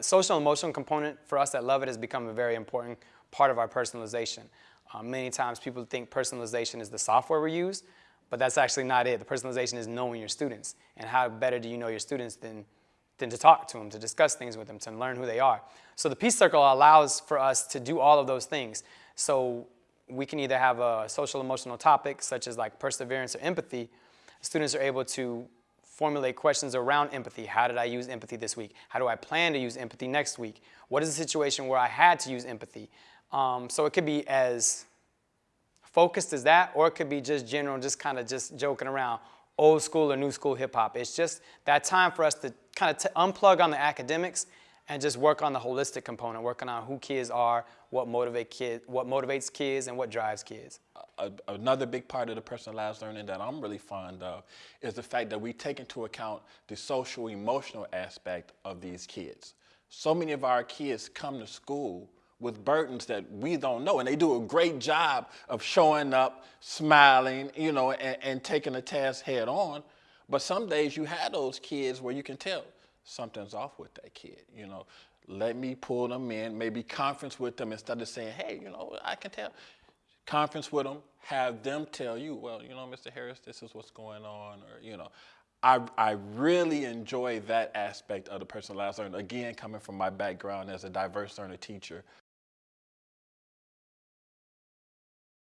social emotional component for us that love it has become a very important part of our personalization. Um, many times people think personalization is the software we use, but that's actually not it. The personalization is knowing your students. And how better do you know your students than, than to talk to them, to discuss things with them, to learn who they are. So the Peace Circle allows for us to do all of those things. So we can either have a social emotional topic, such as like perseverance or empathy. Students are able to formulate questions around empathy. How did I use empathy this week? How do I plan to use empathy next week? What is the situation where I had to use empathy? Um, so it could be as focused as that, or it could be just general, just kind of just joking around, old school or new school hip hop. It's just that time for us to kind of unplug on the academics and just work on the holistic component, working on who kids are, what motivate kids, what motivates kids, and what drives kids. Another big part of the personalized learning that I'm really fond of is the fact that we take into account the social emotional aspect of these kids. So many of our kids come to school with burdens that we don't know. And they do a great job of showing up, smiling, you know, and, and taking the task head on. But some days you have those kids where you can tell something's off with that kid, you know. Let me pull them in, maybe conference with them instead of saying, hey, you know, I can tell. Conference with them, have them tell you, well, you know, Mr. Harris, this is what's going on, or, you know. I, I really enjoy that aspect of the personalized learning. Again, coming from my background as a diverse learner teacher